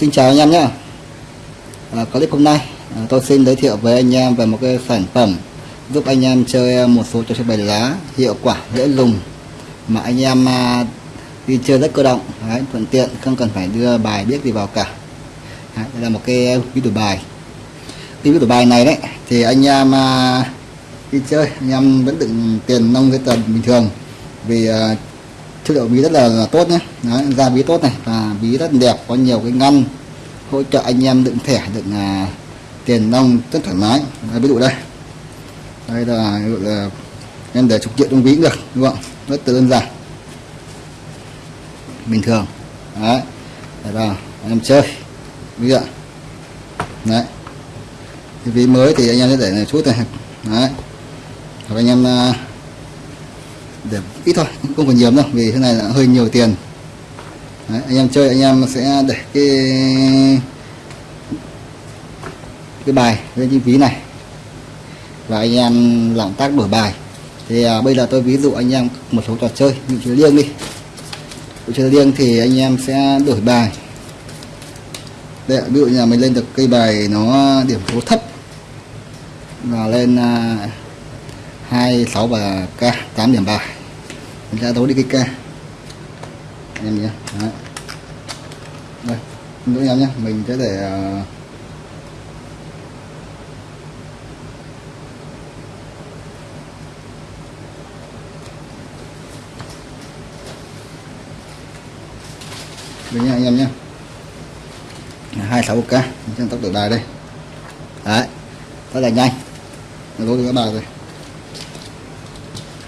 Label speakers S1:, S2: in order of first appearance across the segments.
S1: Xin chào anh em nhé. À, Clip hôm nay à, tôi xin giới thiệu với anh em về một cái sản phẩm giúp anh em chơi một số trò chơi bài lá hiệu quả dễ dùng mà anh em à, đi chơi rất cơ động. Đấy, thuận tiện không cần phải đưa bài biết gì vào cả. Đấy, đây là một cái ví dụ bài. Cái ví dụ bài này đấy thì anh em à, đi chơi anh em vẫn đựng tiền nông cái tuần bình thường vì à, chất liệu bí rất là, là tốt nhé. Đấy, da bí tốt này. Và bí rất đẹp có nhiều cái ngăn hỗ trợ anh em đựng thẻ đựng à, tiền nông rất thoải mái. Đấy, ví dụ đây. Đây là ví dụ là em để trục triệu trong ví cũng được đúng không? Rất đơn giản. Bình thường. Đấy để vào anh em chơi. Ví giờ đấy. Cái ví mới thì anh em sẽ để này chút này. Đấy. Hoặc anh em à, để ít thôi không còn nhiều đâu vì thế này là hơi nhiều tiền. Đấy, anh em chơi anh em sẽ để cái cái bài lên trên ví này. Và anh em làm tác đổi bài. Thì à, bây giờ tôi ví dụ anh em một số trò chơi như chơi liêng đi. Chơi liêng thì anh em sẽ đổi bài. Đây ví dụ như là mình lên được cây bài nó điểm số thấp và lên à, 26 và K 8 điểm bài mình ra đấu đi cái K em nhé. Đấy. đây nữa em nhé. Mình sẽ để ờ, uh, đây nha anh em nhé. 26 k trên tốc độ đài đây. Đấy. Rất là nhanh. Đấu được các bài rồi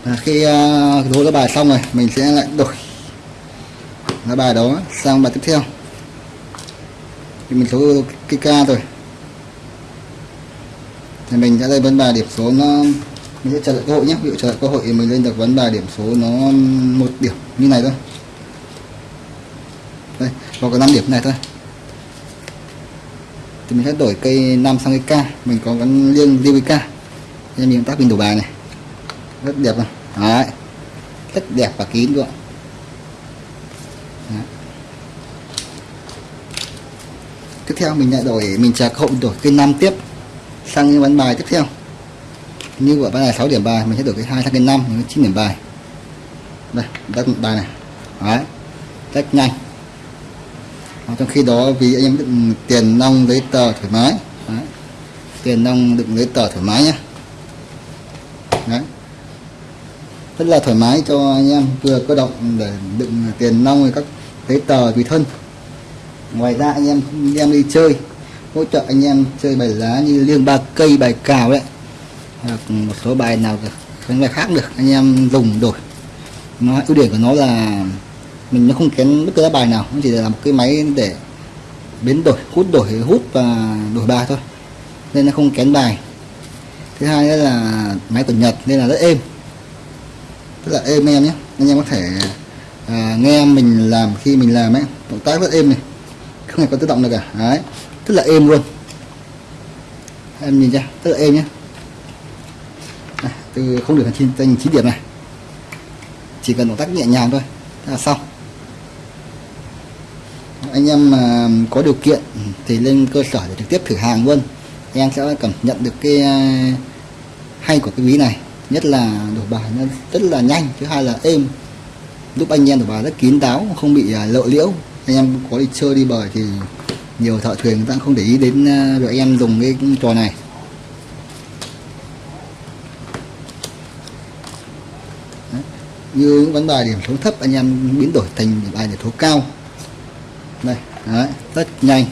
S1: à, khi à, uh, lá bài xong rồi mình sẽ lại đổi lá bài đó sang bài tiếp theo. Thì mình số cái ca rồi. Thì mình sẽ lên vấn bài điểm số nó mình sẽ chờ đợi cơ hội nhé. Ví dụ chờ đợi cơ hội thì mình lên được vấn bài điểm số nó một điểm như này thôi. Đây có cái 5 điểm này thôi. Thì mình sẽ đổi cây 5 sang cây K. Mình có gắn liêng liêng với K. Nên mình tác mình đổi bài này. Rất đẹp rồi Đấy. rất đẹp và kín luôn Đấy. tiếp theo mình lại đổi, mình chờ cơ đổi cây 5 tiếp sang những ván bài tiếp theo như ở ván này 6 điểm bài, mình sẽ đổi cái hai sang cái 5 mình 9 điểm bài đây đặt bài này Đấy. rất nhanh trong khi đó vì anh em đựng tiền nong giấy tờ thoải mái Đấy. tiền nong đựng giấy tờ thoải mái nhé Đấy rất là thoải mái cho anh em. Vừa cơ động để đựng tiền nong các giấy tờ tùy thân. Ngoài ra anh em anh em đi chơi, hỗ trợ anh em chơi bài lá như liêng ba cây, bài cào đấy. Hoặc một số bài nào không bài khác được, anh em dùng đổi. Nó, ưu điểm của nó là mình nó không kén bất cứ lá bài nào, nó chỉ là một cái máy để biến đổi, hút đổi, hút và đổi bài thôi, nên nó không kén bài. Thứ hai nữa là máy của Nhật nên là rất êm rất là êm em nhé. Anh em có thể à, nghe mình làm khi mình làm ấy. Động tác rất êm này. Không hề có tự động được cả. Đấy. Rất là êm luôn. Em nhìn chưa rất là êm nhé. À, từ không được thành thành chín điểm này. Chỉ cần động tác nhẹ nhàng thôi là xong. Anh em mà có điều kiện thì lên cơ sở để trực tiếp thử hàng luôn. Em sẽ cảm nhận được cái à, hay của cái ví này nhất là đổi bài nó rất là nhanh thứ hai là êm. Giúp anh em đổi bài rất kín đáo không bị à, lộ liễu. Anh em có đi chơi đi bời thì nhiều thợ thuyền người ta không để ý đến à, việc anh em dùng cái trò này. Đấy. như những vấn bài điểm số thấp anh em biến đổi thành bài điểm số cao. Đây Đấy, rất nhanh.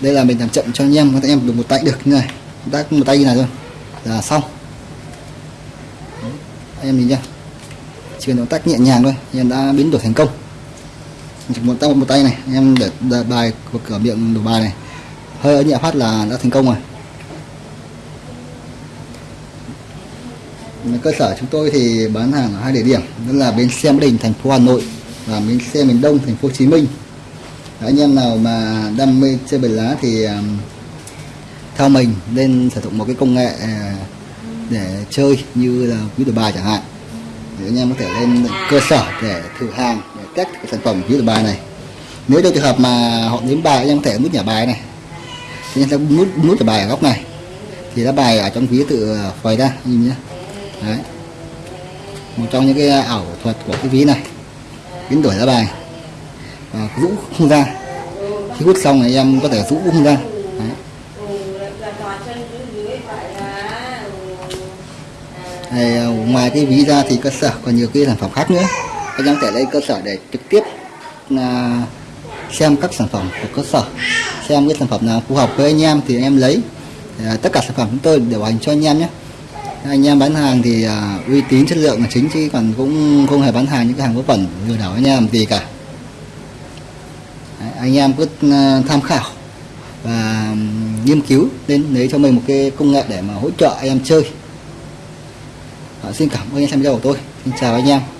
S1: Đây là mình làm chậm cho anh em các em được một tay được như này. Tác một tay như này thôi là xong anh em nhìn nhá chỉ cần động tác nhẹ nhàng thôi anh em đã biến đổi thành công. Chỉ một tay một tay này anh em để, để bài của cửa miệng đổ bài này. Hơi nhẹ phát là đã thành công rồi. Cơ sở chúng tôi thì bán hàng ở hai địa điểm đó là bến xe Mỹ Đình thành phố Hà Nội và bến xe miền Đông thành phố Hồ Chí Minh. Anh em nào mà đam mê chơi bài lá thì à, theo mình nên sử dụng một cái công nghệ à, để chơi như là ví dụ bài chẳng hạn. Thì anh em có thể lên cơ sở để thử hàng, để test cái sản phẩm ví dụ bài này. Nếu trong trường hợp mà họ đếm bài, anh em có thể nút nhả bài này. Thì anh sẽ nút nút nhả bài ở góc này. Thì lá bài ở trong ví tự ờ, phơi ra nhìn nhé. Đấy. Một trong những cái ảo thuật của cái ví này. Biến đổi lá bài. Và rũ không ra. Khi hút xong thì em có thể rũ không ra. Đấy. Thì, à, ngoài cái ví ra thì cơ sở còn nhiều cái sản phẩm khác nữa. Anh em thể lên cơ sở để trực tiếp là xem các sản phẩm của cơ sở xem cái sản phẩm nào phù hợp với anh em thì anh em lấy. À, tất cả sản phẩm chúng tôi đều hành cho anh em nhé. Anh em bán hàng thì à, uy tín chất lượng là chính chứ còn cũng không hề bán hàng những cái hàng vớ vẩn lừa đảo anh em gì cả. Đấy, anh em cứ à, tham khảo và nghiên cứu nên lấy cho mình một cái công nghệ để mà hỗ trợ anh em chơi à, xin cảm ơn anh xem video của tôi. Xin chào anh em.